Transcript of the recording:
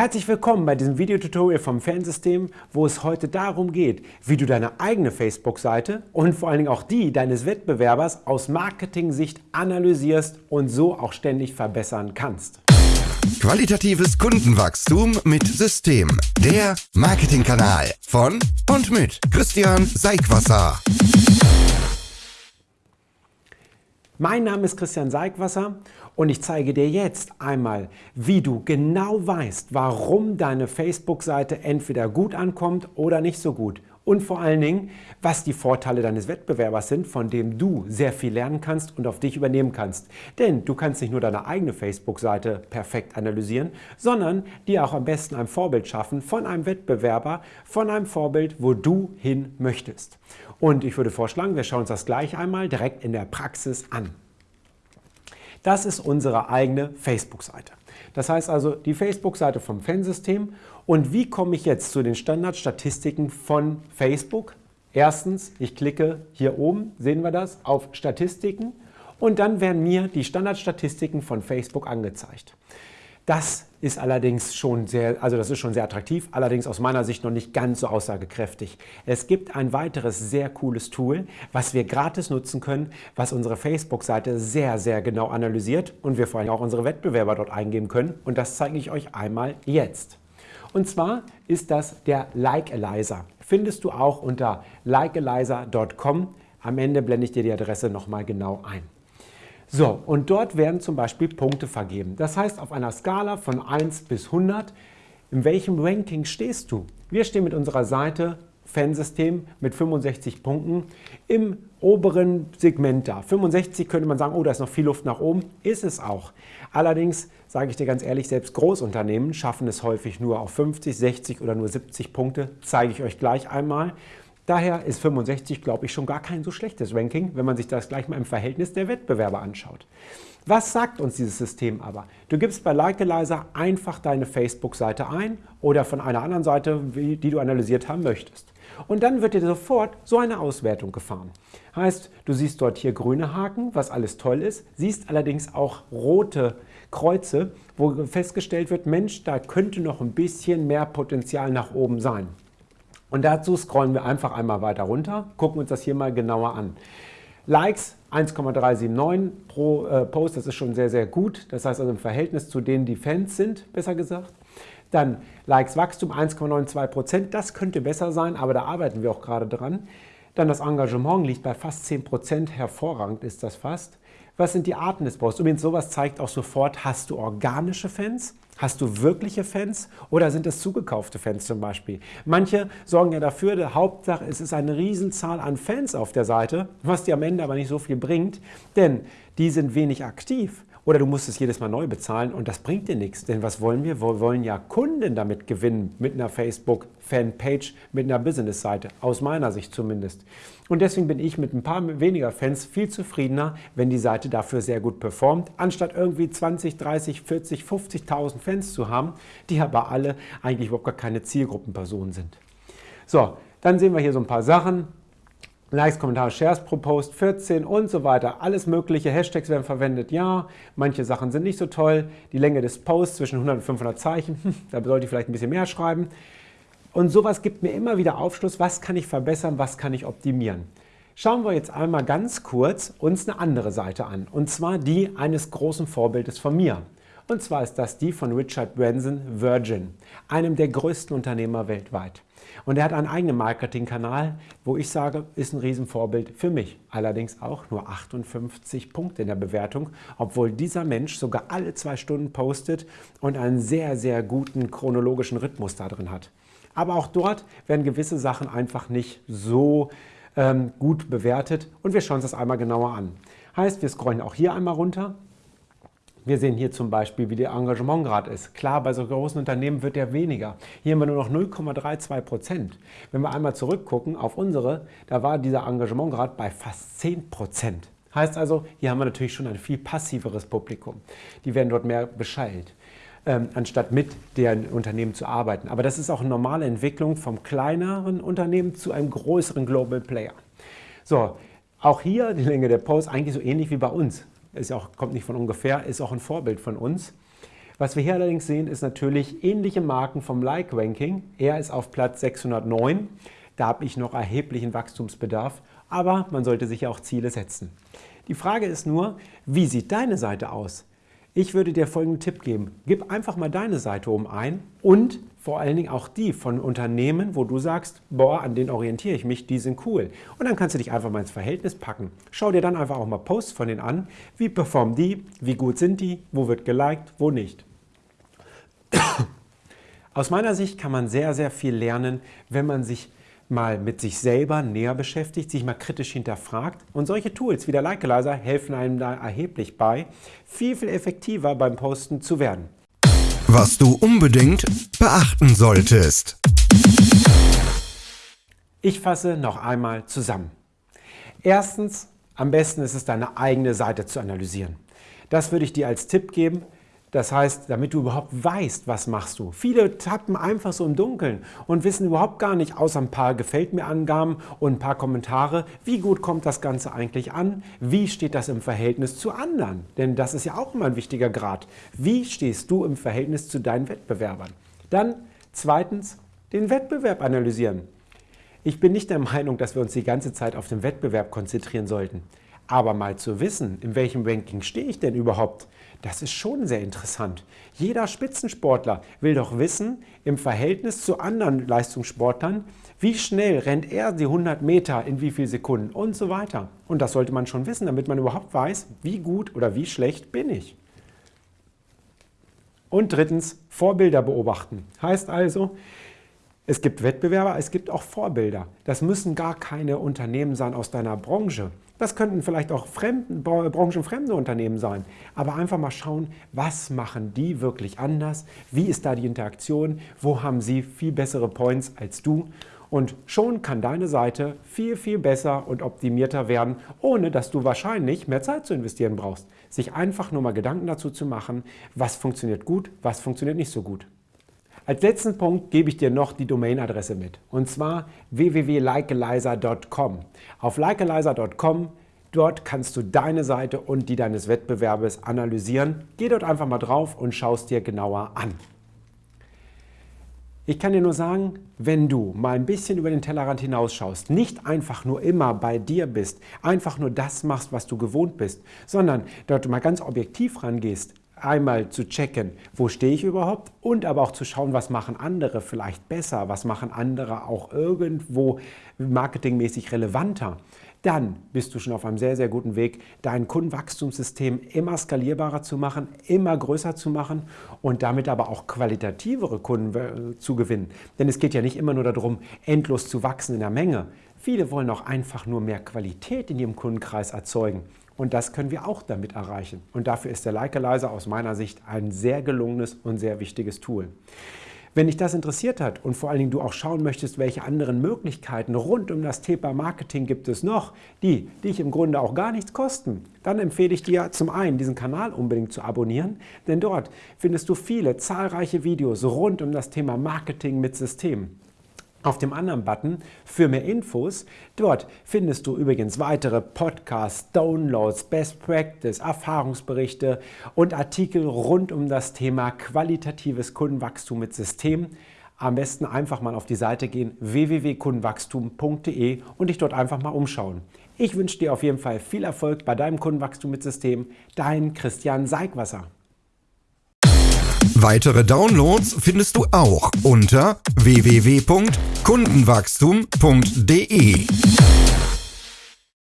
Herzlich willkommen bei diesem Videotutorial vom Fansystem, wo es heute darum geht, wie du deine eigene Facebook-Seite und vor allen Dingen auch die deines Wettbewerbers aus Marketing-Sicht analysierst und so auch ständig verbessern kannst. Qualitatives Kundenwachstum mit System. Der Marketingkanal von und mit Christian Seigwasser. Mein Name ist Christian Seigwasser und ich zeige dir jetzt einmal, wie du genau weißt, warum deine Facebook-Seite entweder gut ankommt oder nicht so gut. Und vor allen Dingen, was die Vorteile deines Wettbewerbers sind, von dem du sehr viel lernen kannst und auf dich übernehmen kannst. Denn du kannst nicht nur deine eigene Facebook-Seite perfekt analysieren, sondern dir auch am besten ein Vorbild schaffen von einem Wettbewerber, von einem Vorbild, wo du hin möchtest. Und ich würde vorschlagen, wir schauen uns das gleich einmal direkt in der Praxis an. Das ist unsere eigene Facebook-Seite. Das heißt also die Facebook-Seite vom Fansystem. Und wie komme ich jetzt zu den Standardstatistiken von Facebook? Erstens, ich klicke hier oben, sehen wir das, auf Statistiken und dann werden mir die Standardstatistiken von Facebook angezeigt. Das ist allerdings schon sehr, also das ist schon sehr attraktiv, allerdings aus meiner Sicht noch nicht ganz so aussagekräftig. Es gibt ein weiteres sehr cooles Tool, was wir gratis nutzen können, was unsere Facebook-Seite sehr, sehr genau analysiert und wir vor allem auch unsere Wettbewerber dort eingeben können und das zeige ich euch einmal jetzt. Und zwar ist das der Like Eliza. Findest du auch unter likeeliza.com. Am Ende blende ich dir die Adresse nochmal genau ein. So, und dort werden zum Beispiel Punkte vergeben. Das heißt, auf einer Skala von 1 bis 100, in welchem Ranking stehst du? Wir stehen mit unserer Seite Fansystem mit 65 Punkten im oberen Segment da. 65 könnte man sagen, oh, da ist noch viel Luft nach oben. Ist es auch. Allerdings, sage ich dir ganz ehrlich, selbst Großunternehmen schaffen es häufig nur auf 50, 60 oder nur 70 Punkte. Zeige ich euch gleich einmal. Daher ist 65, glaube ich, schon gar kein so schlechtes Ranking, wenn man sich das gleich mal im Verhältnis der Wettbewerber anschaut. Was sagt uns dieses System aber? Du gibst bei Likealizer einfach deine Facebook-Seite ein oder von einer anderen Seite, die du analysiert haben möchtest. Und dann wird dir sofort so eine Auswertung gefahren. Heißt, du siehst dort hier grüne Haken, was alles toll ist, siehst allerdings auch rote Kreuze, wo festgestellt wird, Mensch, da könnte noch ein bisschen mehr Potenzial nach oben sein. Und dazu scrollen wir einfach einmal weiter runter, gucken uns das hier mal genauer an. Likes 1,379 pro äh, Post, das ist schon sehr, sehr gut. Das heißt also im Verhältnis zu denen, die Fans sind, besser gesagt. Dann Likes Wachstum 1,92 Prozent, das könnte besser sein, aber da arbeiten wir auch gerade dran. Dann das Engagement liegt bei fast 10 Prozent, hervorragend ist das fast. Was sind die Arten des Posts? Übrigens, sowas zeigt auch sofort, hast du organische Fans? Hast du wirkliche Fans oder sind es zugekaufte Fans zum Beispiel? Manche sorgen ja dafür, der Hauptsache es ist eine Riesenzahl an Fans auf der Seite, was dir am Ende aber nicht so viel bringt, denn die sind wenig aktiv. Oder du musst es jedes Mal neu bezahlen und das bringt dir nichts. Denn was wollen wir? Wir wollen ja Kunden damit gewinnen mit einer Facebook-Fanpage, mit einer Business-Seite, aus meiner Sicht zumindest. Und deswegen bin ich mit ein paar weniger Fans viel zufriedener, wenn die Seite dafür sehr gut performt, anstatt irgendwie 20, 30, 40, 50.000 Fans zu haben, die aber alle eigentlich überhaupt gar keine Zielgruppenpersonen sind. So, dann sehen wir hier so ein paar Sachen. Likes, Kommentare, Shares pro Post 14 und so weiter. Alles mögliche. Hashtags werden verwendet, ja. Manche Sachen sind nicht so toll. Die Länge des Posts zwischen 100 und 500 Zeichen, hm, da sollte ich vielleicht ein bisschen mehr schreiben. Und sowas gibt mir immer wieder Aufschluss, was kann ich verbessern, was kann ich optimieren. Schauen wir jetzt einmal ganz kurz uns eine andere Seite an. Und zwar die eines großen Vorbildes von mir. Und zwar ist das die von Richard Branson, Virgin, einem der größten Unternehmer weltweit. Und er hat einen eigenen Marketingkanal, wo ich sage, ist ein Riesenvorbild für mich. Allerdings auch nur 58 Punkte in der Bewertung, obwohl dieser Mensch sogar alle zwei Stunden postet und einen sehr, sehr guten chronologischen Rhythmus da drin hat. Aber auch dort werden gewisse Sachen einfach nicht so ähm, gut bewertet und wir schauen uns das einmal genauer an. Heißt, wir scrollen auch hier einmal runter wir sehen hier zum Beispiel, wie der Engagementgrad ist. Klar, bei so großen Unternehmen wird der weniger. Hier haben wir nur noch 0,32 Prozent. Wenn wir einmal zurückgucken auf unsere, da war dieser Engagementgrad bei fast 10 Prozent. Heißt also, hier haben wir natürlich schon ein viel passiveres Publikum. Die werden dort mehr beschallt, ähm, anstatt mit deren Unternehmen zu arbeiten. Aber das ist auch eine normale Entwicklung vom kleineren Unternehmen zu einem größeren Global Player. So, auch hier die Länge der Post eigentlich so ähnlich wie bei uns ist auch, kommt nicht von ungefähr, ist auch ein Vorbild von uns. Was wir hier allerdings sehen, ist natürlich ähnliche Marken vom Like-Ranking. Er ist auf Platz 609. Da habe ich noch erheblichen Wachstumsbedarf, aber man sollte sich ja auch Ziele setzen. Die Frage ist nur, wie sieht deine Seite aus? Ich würde dir folgenden Tipp geben. Gib einfach mal deine Seite oben ein und vor allen Dingen auch die von Unternehmen, wo du sagst, boah, an denen orientiere ich mich, die sind cool. Und dann kannst du dich einfach mal ins Verhältnis packen. Schau dir dann einfach auch mal Posts von denen an. Wie performen die? Wie gut sind die? Wo wird geliked? Wo nicht? Aus meiner Sicht kann man sehr, sehr viel lernen, wenn man sich mal mit sich selber näher beschäftigt, sich mal kritisch hinterfragt. Und solche Tools wie der Likealizer helfen einem da erheblich bei, viel, viel effektiver beim Posten zu werden. Was du unbedingt beachten solltest. Ich fasse noch einmal zusammen. Erstens, am besten ist es, deine eigene Seite zu analysieren. Das würde ich dir als Tipp geben. Das heißt, damit du überhaupt weißt, was machst du. Viele tappen einfach so im Dunkeln und wissen überhaupt gar nicht, außer ein paar Gefällt mir Angaben und ein paar Kommentare, wie gut kommt das Ganze eigentlich an, wie steht das im Verhältnis zu anderen. Denn das ist ja auch immer ein wichtiger Grad. Wie stehst du im Verhältnis zu deinen Wettbewerbern? Dann zweitens, den Wettbewerb analysieren. Ich bin nicht der Meinung, dass wir uns die ganze Zeit auf den Wettbewerb konzentrieren sollten. Aber mal zu wissen, in welchem Ranking stehe ich denn überhaupt, das ist schon sehr interessant. Jeder Spitzensportler will doch wissen, im Verhältnis zu anderen Leistungssportlern, wie schnell rennt er die 100 Meter in wie vielen Sekunden und so weiter. Und das sollte man schon wissen, damit man überhaupt weiß, wie gut oder wie schlecht bin ich. Und drittens, Vorbilder beobachten. Heißt also, es gibt Wettbewerber, es gibt auch Vorbilder. Das müssen gar keine Unternehmen sein aus deiner Branche. Das könnten vielleicht auch fremden, branchenfremde Unternehmen sein. Aber einfach mal schauen, was machen die wirklich anders? Wie ist da die Interaktion? Wo haben sie viel bessere Points als du? Und schon kann deine Seite viel, viel besser und optimierter werden, ohne dass du wahrscheinlich mehr Zeit zu investieren brauchst. Sich einfach nur mal Gedanken dazu zu machen, was funktioniert gut, was funktioniert nicht so gut. Als letzten Punkt gebe ich dir noch die Domainadresse mit und zwar www.likealizer.com. Auf likealizer.com Dort kannst du deine Seite und die deines Wettbewerbes analysieren. Geh dort einfach mal drauf und schau es dir genauer an. Ich kann dir nur sagen, wenn du mal ein bisschen über den Tellerrand hinausschaust, nicht einfach nur immer bei dir bist, einfach nur das machst, was du gewohnt bist, sondern dort mal ganz objektiv rangehst, einmal zu checken, wo stehe ich überhaupt und aber auch zu schauen, was machen andere vielleicht besser, was machen andere auch irgendwo marketingmäßig relevanter, dann bist du schon auf einem sehr, sehr guten Weg, dein Kundenwachstumssystem immer skalierbarer zu machen, immer größer zu machen und damit aber auch qualitativere Kunden äh, zu gewinnen. Denn es geht ja nicht immer nur darum, endlos zu wachsen in der Menge. Viele wollen auch einfach nur mehr Qualität in ihrem Kundenkreis erzeugen. Und das können wir auch damit erreichen. Und dafür ist der Likealizer aus meiner Sicht ein sehr gelungenes und sehr wichtiges Tool. Wenn dich das interessiert hat und vor allen Dingen du auch schauen möchtest, welche anderen Möglichkeiten rund um das Thema Marketing gibt es noch, die dich im Grunde auch gar nichts kosten, dann empfehle ich dir zum einen, diesen Kanal unbedingt zu abonnieren, denn dort findest du viele zahlreiche Videos rund um das Thema Marketing mit Systemen. Auf dem anderen Button für mehr Infos, dort findest du übrigens weitere Podcasts, Downloads, Best Practice, Erfahrungsberichte und Artikel rund um das Thema qualitatives Kundenwachstum mit System. Am besten einfach mal auf die Seite gehen www.kundenwachstum.de und dich dort einfach mal umschauen. Ich wünsche dir auf jeden Fall viel Erfolg bei deinem Kundenwachstum mit System. Dein Christian Seigwasser. Weitere Downloads findest du auch unter www.kundenwachstum.de.